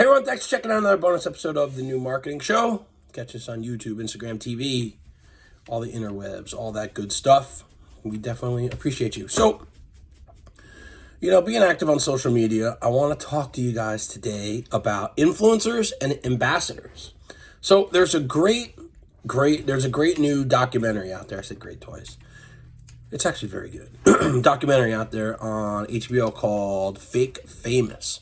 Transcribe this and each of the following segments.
Hey everyone, thanks for checking out another bonus episode of the New Marketing Show. Catch us on YouTube, Instagram, TV, all the interwebs, all that good stuff. We definitely appreciate you. So, you know, being active on social media, I want to talk to you guys today about influencers and ambassadors. So there's a great, great, there's a great new documentary out there. I said great toys. It's actually very good. documentary out there on HBO called Fake Famous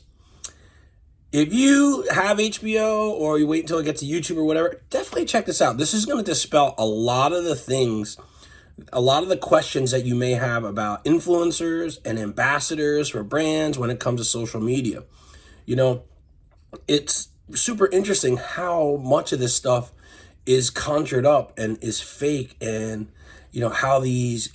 if you have HBO or you wait until it gets to YouTube or whatever, definitely check this out. This is going to dispel a lot of the things, a lot of the questions that you may have about influencers and ambassadors for brands when it comes to social media. You know, it's super interesting how much of this stuff is conjured up and is fake and, you know, how these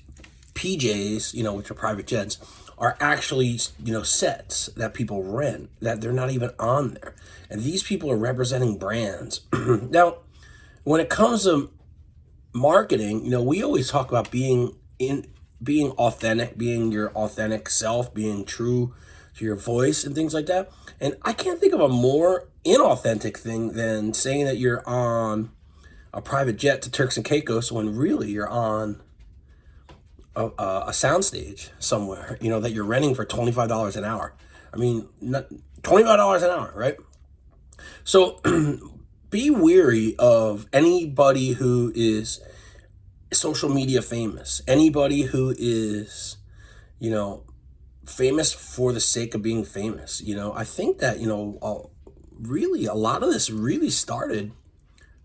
PJs, you know, which are private jets, are actually, you know, sets that people rent, that they're not even on there. And these people are representing brands. now, when it comes to marketing, you know, we always talk about being in being authentic, being your authentic self, being true to your voice and things like that. And I can't think of a more inauthentic thing than saying that you're on a private jet to Turks and Caicos when really you're on a, a soundstage somewhere, you know, that you're renting for $25 an hour. I mean, not, $25 an hour, right? So be weary of anybody who is social media famous, anybody who is, you know, famous for the sake of being famous. You know, I think that, you know, really a lot of this really started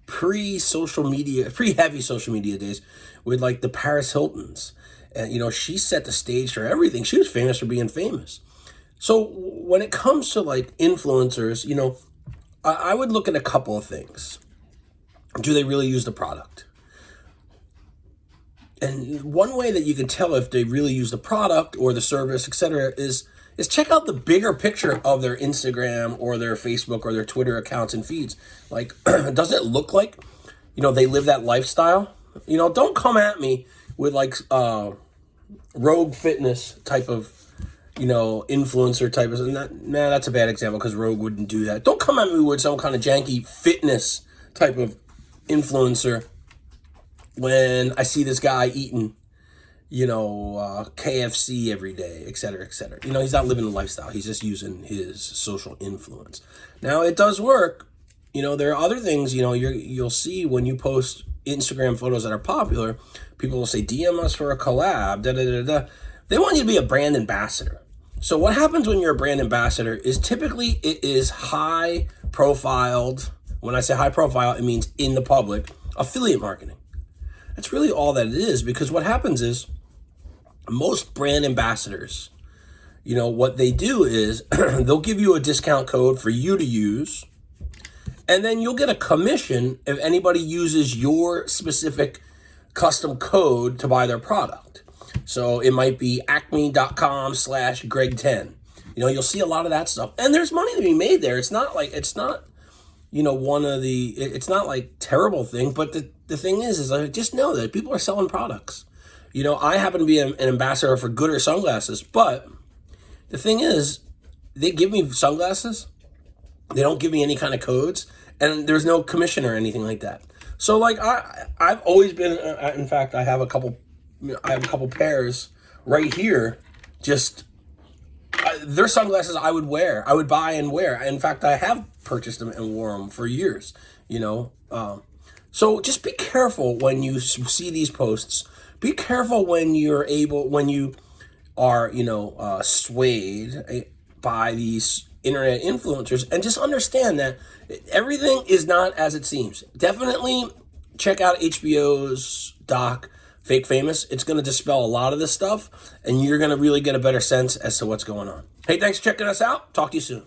pre-social media, pre-heavy social media days with like the Paris Hiltons and, you know, she set the stage for everything. She was famous for being famous. So when it comes to like influencers, you know, I, I would look at a couple of things. Do they really use the product? And one way that you can tell if they really use the product or the service, etc., is is check out the bigger picture of their Instagram or their Facebook or their Twitter accounts and feeds. Like, does it look like, you know, they live that lifestyle? You know, don't come at me with like uh, Rogue Fitness type of, you know, influencer type of, that, nah, that's a bad example because Rogue wouldn't do that. Don't come at me with some kind of janky fitness type of influencer when I see this guy eating, you know, uh, KFC every day, et cetera, et cetera. You know, he's not living the lifestyle. He's just using his social influence. Now, it does work. You know, there are other things, you know, you're, you'll see when you post Instagram photos that are popular, people will say, DM us for a collab, da da da da. They want you to be a brand ambassador. So what happens when you're a brand ambassador is typically it is high profiled. When I say high profile, it means in the public affiliate marketing. That's really all that it is because what happens is most brand ambassadors, you know, what they do is they'll give you a discount code for you to use and then you'll get a commission if anybody uses your specific custom code to buy their product. So it might be acme.com slash greg10. You know, you'll see a lot of that stuff. And there's money to be made there. It's not like, it's not, you know, one of the, it's not like terrible thing, but the, the thing is, is I just know that people are selling products. You know, I happen to be an, ambassador for Goodr sunglasses, but the thing is, they give me sunglasses. They don't give me any kind of codes and there's no commission or anything like that. So like I I've always been uh, in fact I have a couple I have a couple pairs right here just uh, they're sunglasses I would wear I would buy and wear in fact I have purchased them and wore them for years you know um, so just be careful when you see these posts be careful when you're able when you are you know uh, swayed eh, by these internet influencers and just understand that everything is not as it seems. Definitely check out HBO's doc, Fake Famous. It's going to dispel a lot of this stuff and you're going to really get a better sense as to what's going on. Hey, thanks for checking us out. Talk to you soon.